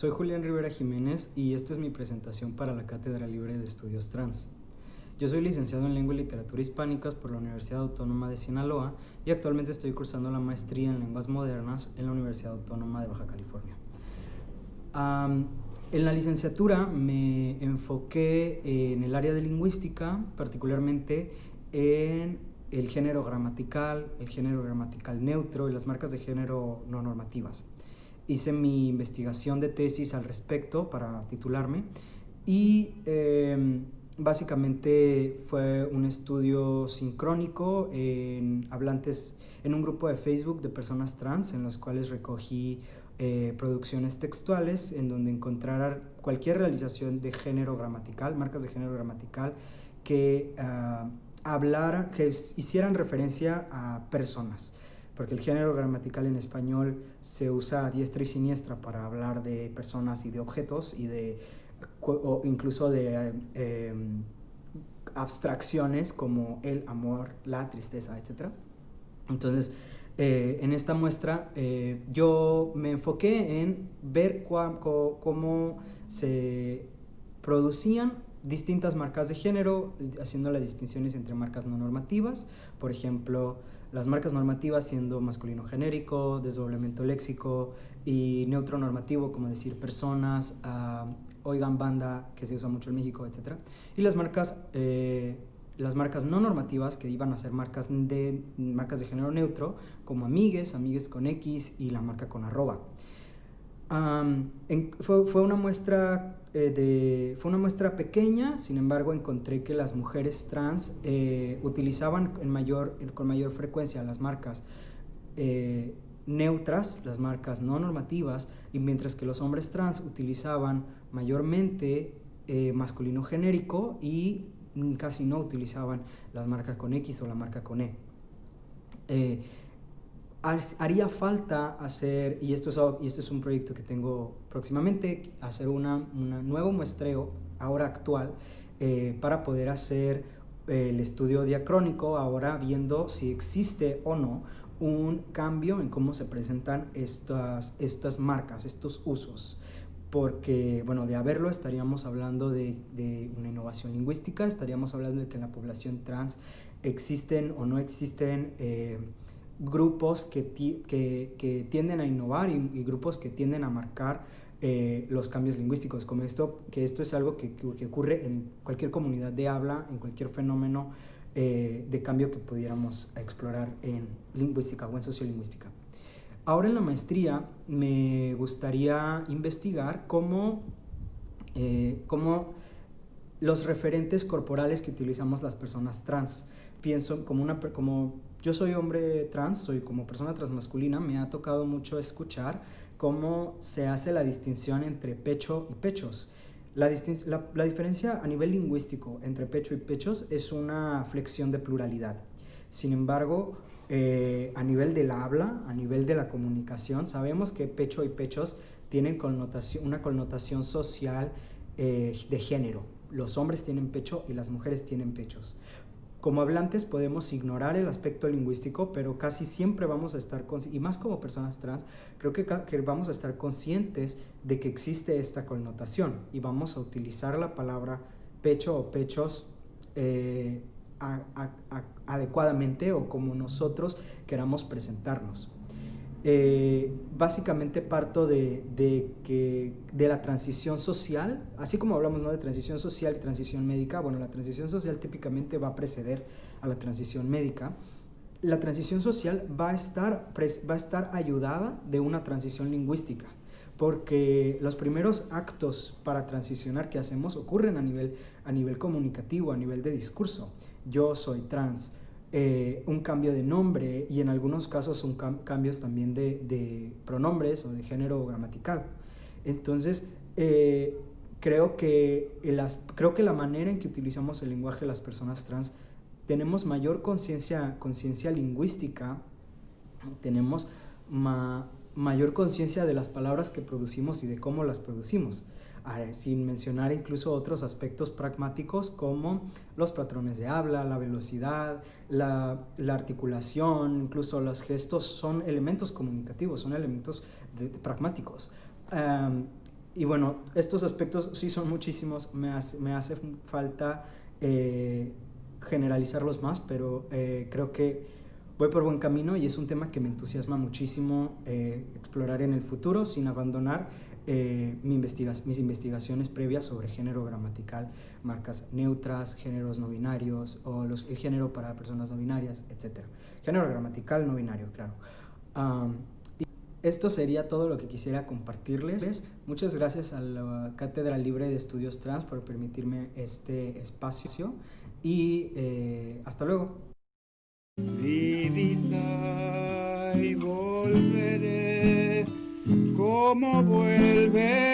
soy Julián Rivera Jiménez y esta es mi presentación para la Cátedra Libre de Estudios Trans. Yo soy licenciado en Lengua y Literatura Hispánicas por la Universidad Autónoma de Sinaloa y actualmente estoy cursando la maestría en Lenguas Modernas en la Universidad Autónoma de Baja California. en la licenciatura me enfoqué en el área de lingüística, particularmente en el género gramatical, el género gramatical neutro y las marcas de género no normativas. Hice mi investigación de tesis al respecto para titularme y em, básicamente fue un estudio sincrónico en hablantes en un grupo de Facebook de personas trans en los cuales recogí eh, producciones textuales en donde encontrar cualquier realización de género gramatical, marcas de género gramatical que uh, que hicieran referencia a personas, porque el género gramatical en español se usa a diestra y siniestra para hablar de personas y de objetos y de o incluso de eh, abstracciones como el amor, la tristeza, etc. Entonces, eh, en esta muestra eh, yo me enfoqué en ver cómo se producían distintas marcas de género, haciendo las distinciones entre marcas no normativas, por ejemplo, las marcas normativas siendo masculino genérico, desdoblamiento léxico y neutro normativo, como decir personas, uh, oigan banda, que se usa mucho en México, etc. Y las marcas, eh, las marcas no normativas, que iban a ser marcas de, marcas de género neutro, como amigues, amigues con X y la marca con arroba fue, una muestra eh, fue una muestra pequeña, sin embargo encontré que las mujeres trans eh, utilizaban con mayor frecuencia las marcas eh, neutras, las marcas no normativas, y mientras que los hombres trans utilizaban mayormente masculino genérico y casi no utilizaban las marcas con X o la marca con E haría falta hacer, y esto, es, y este es un proyecto que tengo próximamente, hacer un nuevo muestreo, ahora actual, eh, para poder hacer eh, el estudio diacrónico, ahora viendo si existe o no un cambio en cómo se presentan estas, estas marcas, estos usos. Porque, bueno, de haberlo estaríamos hablando de, de una innovación lingüística, estaríamos hablando de que en la población trans existen o no existen eh, grupos que, que, tienden a innovar y, grupos que tienden a marcar eh, los cambios lingüísticos, como esto, que esto es algo que, ocurre en cualquier comunidad de habla, en cualquier fenómeno eh, de cambio que pudiéramos explorar en lingüística o en sociolingüística. Ahora en la maestría me gustaría investigar cómo, eh, cómo los referentes corporales que utilizamos las personas trans, pienso como una como yo soy hombre trans, soy como persona transmasculina, me ha tocado mucho escuchar cómo se hace la distinción entre pecho y pechos. La, diferencia a nivel lingüístico entre pecho y pechos es una flexión de pluralidad. Sin embargo, eh, a nivel del habla, a nivel de la comunicación, sabemos que pecho y pechos tienen una connotación social eh, de género. Los hombres tienen pecho y las mujeres tienen pechos. Como hablantes podemos ignorar el aspecto lingüístico, pero casi siempre vamos a estar, y más como personas trans, creo que, vamos a estar conscientes de que existe esta connotación y vamos a utilizar la palabra pecho o pechos eh, adecuadamente o como nosotros queramos presentarnos. Eh, básicamente parto de, que, de la transición social, así como hablamos ¿no? de transición social y transición médica, bueno, la transición social típicamente va a preceder a la transición médica. La transición social va a estar, va a estar ayudada de una transición lingüística, porque los primeros actos para transicionar que hacemos ocurren a nivel, a nivel comunicativo, a nivel de discurso. Yo soy trans, eh, un cambio de nombre y en algunos casos son cambios también de, pronombres o de género gramatical. Entonces, eh, creo, que creo que la manera en que utilizamos el lenguaje de las personas trans tenemos mayor conciencia lingüística, tenemos mayor conciencia de las palabras que producimos y de cómo las producimos sin mencionar incluso otros aspectos pragmáticos como los patrones de habla, la velocidad, la, articulación, incluso los gestos son elementos comunicativos, son elementos pragmáticos. y bueno, estos aspectos sí son muchísimos, me hace, me hace falta eh, generalizarlos más, pero eh, creo que voy por buen camino y es un tema que me entusiasma muchísimo eh, explorar en el futuro sin abandonar mi investiga mis investigaciones previas sobre género gramatical, marcas neutras, géneros no binarios o el género para personas no binarias, etc. Género gramatical no binario, claro. Esto sería todo lo que quisiera compartirles. Muchas gracias a la Cátedra Libre de Estudios Trans por permitirme este espacio y eh, hasta luego. Como vuelve